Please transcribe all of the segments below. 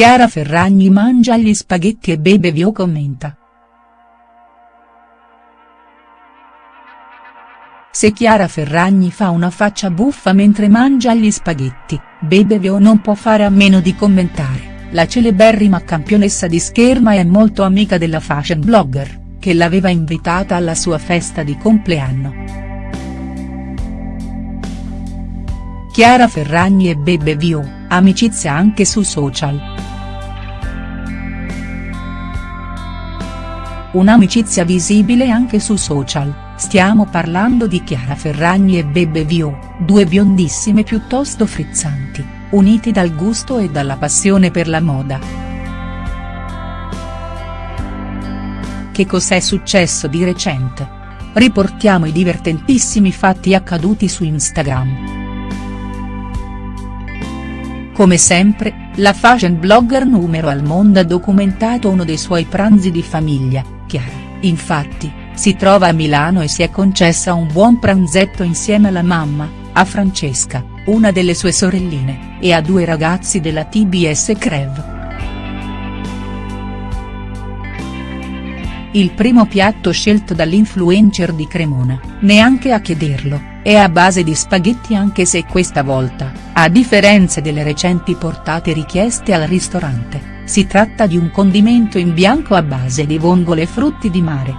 Chiara Ferragni mangia gli spaghetti e Bebe Vio commenta. Se Chiara Ferragni fa una faccia buffa mentre mangia gli spaghetti, Bebe Vio non può fare a meno di commentare. La celeberrima campionessa di scherma è molto amica della fashion blogger, che l'aveva invitata alla sua festa di compleanno. Chiara Ferragni e Bebe Vio, amicizia anche su social. Un'amicizia visibile anche su social, stiamo parlando di Chiara Ferragni e Bebe Vio, due biondissime piuttosto frizzanti uniti dal gusto e dalla passione per la moda. Che cos'è successo di recente? Riportiamo i divertentissimi fatti accaduti su Instagram. Come sempre, la fashion blogger numero al mondo ha documentato uno dei suoi pranzi di famiglia, Chiara, infatti, si trova a Milano e si è concessa un buon pranzetto insieme alla mamma, a Francesca, una delle sue sorelline, e a due ragazzi della TBS Crev. Il primo piatto scelto dall'influencer di Cremona, neanche a chiederlo, è a base di spaghetti anche se questa volta, a differenza delle recenti portate richieste al ristorante, si tratta di un condimento in bianco a base di vongole e frutti di mare.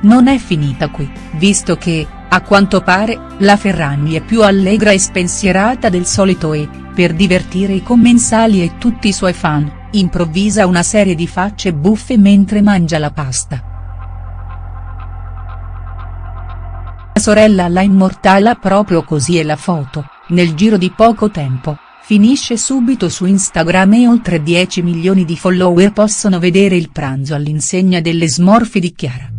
Non è finita qui, visto che, a quanto pare, la Ferragni è più allegra e spensierata del solito e, per divertire i commensali e tutti i suoi fan, improvvisa una serie di facce buffe mentre mangia la pasta. La sorella la immortala proprio così e la foto, nel giro di poco tempo, finisce subito su Instagram e oltre 10 milioni di follower possono vedere il pranzo all'insegna delle smorfie di Chiara.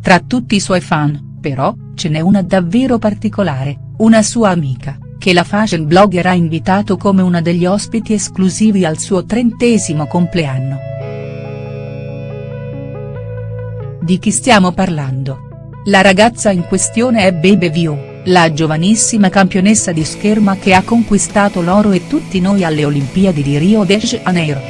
Tra tutti i suoi fan, però, ce n'è una davvero particolare, una sua amica, che la fashion blogger ha invitato come una degli ospiti esclusivi al suo trentesimo compleanno. Di chi stiamo parlando? La ragazza in questione è Bebe Vio, la giovanissima campionessa di scherma che ha conquistato l'oro e tutti noi alle Olimpiadi di Rio de Janeiro.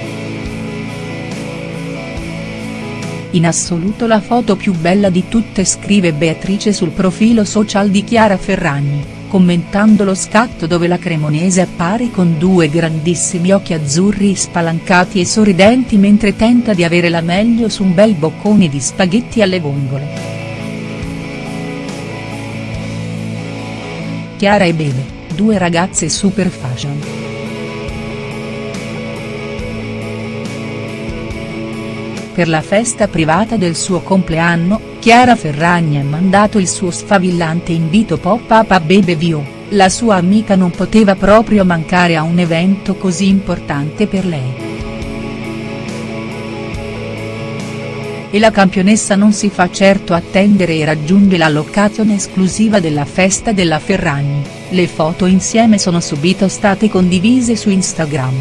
In assoluto la foto più bella di tutte scrive Beatrice sul profilo social di Chiara Ferragni, commentando lo scatto dove la cremonese appare con due grandissimi occhi azzurri spalancati e sorridenti mentre tenta di avere la meglio su un bel boccone di spaghetti alle vongole. Chiara e Bebe, due ragazze super fashion. Per la festa privata del suo compleanno, Chiara Ferragni ha mandato il suo sfavillante invito pop-up a Bebe Vio, la sua amica non poteva proprio mancare a un evento così importante per lei. E la campionessa non si fa certo attendere e raggiunge la location esclusiva della festa della Ferragni, le foto insieme sono subito state condivise su Instagram.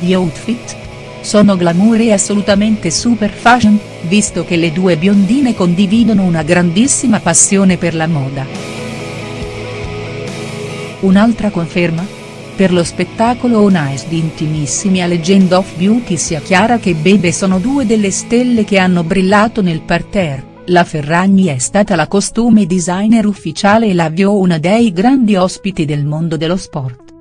Gli outfit, sono glamour e assolutamente super fashion, visto che le due biondine condividono una grandissima passione per la moda. Un'altra conferma? Per lo spettacolo On Ice di Intimissimi a Legend of Beauty sia Chiara che Bebe sono due delle stelle che hanno brillato nel parterre, la Ferragni è stata la costume designer ufficiale e la Vio una dei grandi ospiti del mondo dello sport.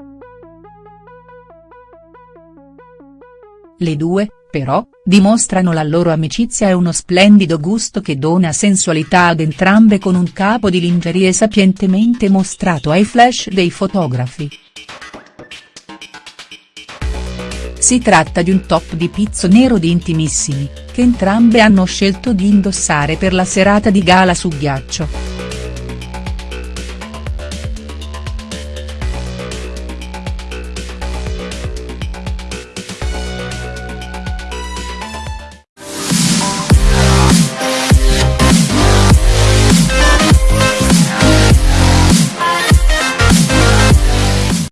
Le due, però, dimostrano la loro amicizia e uno splendido gusto che dona sensualità ad entrambe con un capo di lingerie sapientemente mostrato ai flash dei fotografi. Si tratta di un top di pizzo nero di Intimissimi, che entrambe hanno scelto di indossare per la serata di gala su ghiaccio.